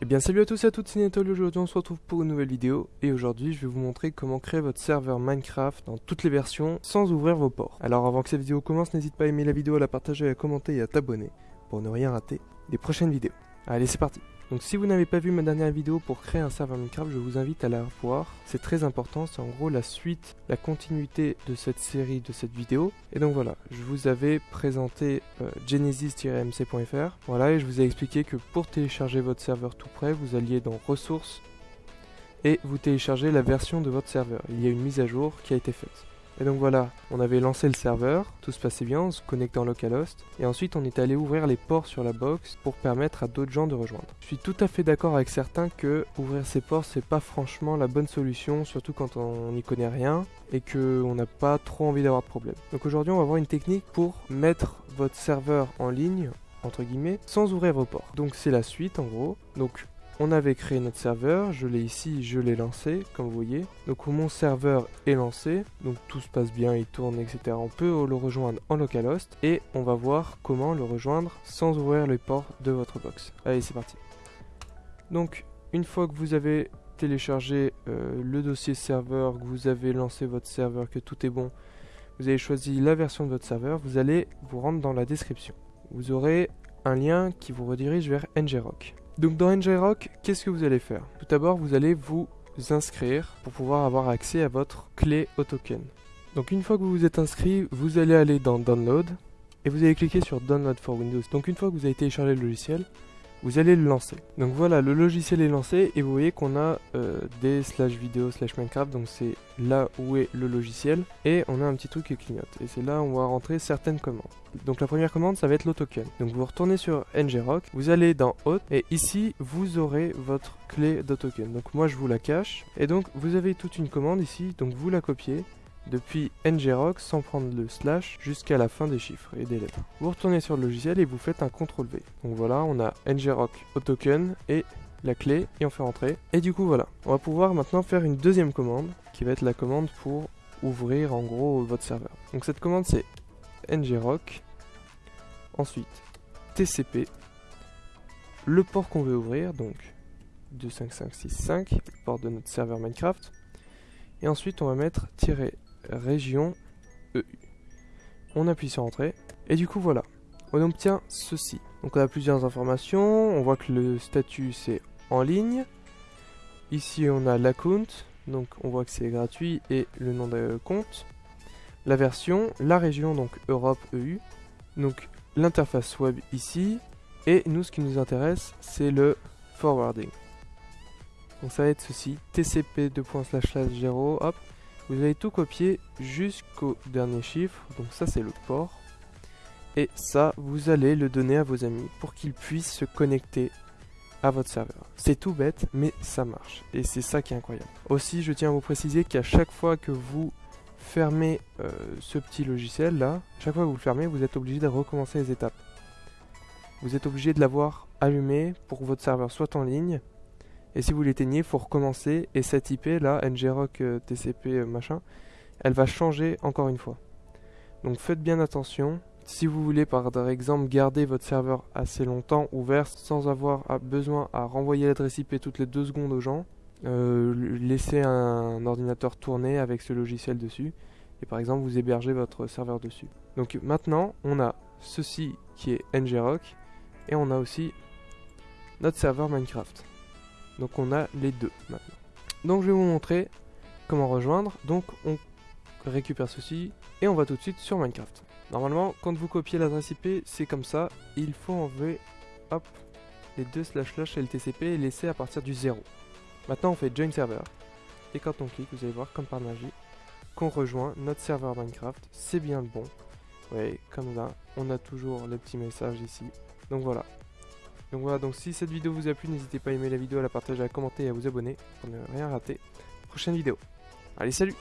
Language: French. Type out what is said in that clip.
Eh bien salut à tous et à toutes, c'est Netol, aujourd'hui on se retrouve pour une nouvelle vidéo et aujourd'hui je vais vous montrer comment créer votre serveur Minecraft dans toutes les versions sans ouvrir vos ports. Alors avant que cette vidéo commence, n'hésite pas à aimer la vidéo, à la partager, à commenter et à t'abonner pour ne rien rater des prochaines vidéos. Allez c'est parti donc si vous n'avez pas vu ma dernière vidéo pour créer un serveur Minecraft, je vous invite à la voir. C'est très important, c'est en gros la suite, la continuité de cette série, de cette vidéo. Et donc voilà, je vous avais présenté euh, genesis-mc.fr. Voilà, et je vous ai expliqué que pour télécharger votre serveur tout prêt, vous alliez dans ressources et vous téléchargez la version de votre serveur. Il y a une mise à jour qui a été faite. Et donc voilà, on avait lancé le serveur, tout se passait bien, on se connectait en localhost, et ensuite on est allé ouvrir les ports sur la box pour permettre à d'autres gens de rejoindre. Je suis tout à fait d'accord avec certains que ouvrir ces ports c'est pas franchement la bonne solution, surtout quand on n'y connaît rien et qu'on n'a pas trop envie d'avoir de problème. Donc aujourd'hui on va voir une technique pour mettre votre serveur en ligne entre guillemets, sans ouvrir vos ports. Donc c'est la suite en gros. Donc on avait créé notre serveur, je l'ai ici, je l'ai lancé, comme vous voyez. Donc mon serveur est lancé, donc tout se passe bien, il tourne, etc. On peut le rejoindre en localhost et on va voir comment le rejoindre sans ouvrir les ports de votre box. Allez, c'est parti. Donc, une fois que vous avez téléchargé euh, le dossier serveur, que vous avez lancé votre serveur, que tout est bon, vous avez choisi la version de votre serveur, vous allez vous rendre dans la description. Vous aurez un lien qui vous redirige vers ngrok. Donc dans ngrok, qu'est-ce que vous allez faire? Tout d'abord, vous allez vous inscrire pour pouvoir avoir accès à votre clé au token. Donc une fois que vous vous êtes inscrit, vous allez aller dans Download et vous allez cliquer sur Download for Windows. Donc une fois que vous avez téléchargé le logiciel, vous allez le lancer. Donc voilà, le logiciel est lancé et vous voyez qu'on a euh, des slash vidéo slash Minecraft, donc c'est là où est le logiciel et on a un petit truc qui clignote et c'est là où on va rentrer certaines commandes. Donc la première commande ça va être l'autoken. Donc vous retournez sur ngrok, vous allez dans Hot et ici vous aurez votre clé d'autoken. Donc moi je vous la cache et donc vous avez toute une commande ici, donc vous la copiez depuis ngrok sans prendre le slash jusqu'à la fin des chiffres et des lettres. Vous retournez sur le logiciel et vous faites un CTRL V. Donc voilà, on a ngrok au token et la clé et on fait rentrer. Et du coup voilà, on va pouvoir maintenant faire une deuxième commande qui va être la commande pour ouvrir en gros votre serveur. Donc cette commande c'est ngrok, ensuite tcp, le port qu'on veut ouvrir, donc 25565, le port de notre serveur Minecraft, et ensuite on va mettre région EU. On appuie sur entrée et du coup voilà, on obtient ceci. Donc on a plusieurs informations, on voit que le statut c'est en ligne. Ici on a l'account, donc on voit que c'est gratuit et le nom de compte. La version, la région donc Europe EU. Donc l'interface web ici et nous ce qui nous intéresse c'est le forwarding. Donc ça va être ceci, tcp 0 hop, vous allez tout copier jusqu'au dernier chiffre, donc ça c'est le port. Et ça, vous allez le donner à vos amis pour qu'ils puissent se connecter à votre serveur. C'est tout bête, mais ça marche. Et c'est ça qui est incroyable. Aussi, je tiens à vous préciser qu'à chaque fois que vous fermez euh, ce petit logiciel là, chaque fois que vous le fermez, vous êtes obligé de recommencer les étapes. Vous êtes obligé de l'avoir allumé pour que votre serveur soit en ligne et si vous l'éteignez, il faut recommencer. Et cette IP là, ngrok euh, tcp euh, machin, elle va changer encore une fois. Donc faites bien attention. Si vous voulez par exemple garder votre serveur assez longtemps ouvert sans avoir besoin à renvoyer l'adresse IP toutes les deux secondes aux gens, euh, laissez un ordinateur tourner avec ce logiciel dessus et par exemple vous hébergez votre serveur dessus. Donc maintenant on a ceci qui est ngrok et on a aussi notre serveur Minecraft. Donc on a les deux maintenant. Donc je vais vous montrer comment rejoindre. Donc on récupère ceci et on va tout de suite sur Minecraft. Normalement, quand vous copiez l'adresse IP, c'est comme ça. Il faut enlever hop, les deux slash slash LTCP et laisser à partir du 0. Maintenant, on fait join server. Et quand on clique, vous allez voir comme par magie qu'on rejoint notre serveur Minecraft. C'est bien le bon. Ouais, comme là, on a toujours le petit message ici. Donc voilà, donc voilà, donc si cette vidéo vous a plu, n'hésitez pas à aimer la vidéo, à la partager, à commenter et à vous abonner pour ne rien rater. Prochaine vidéo. Allez, salut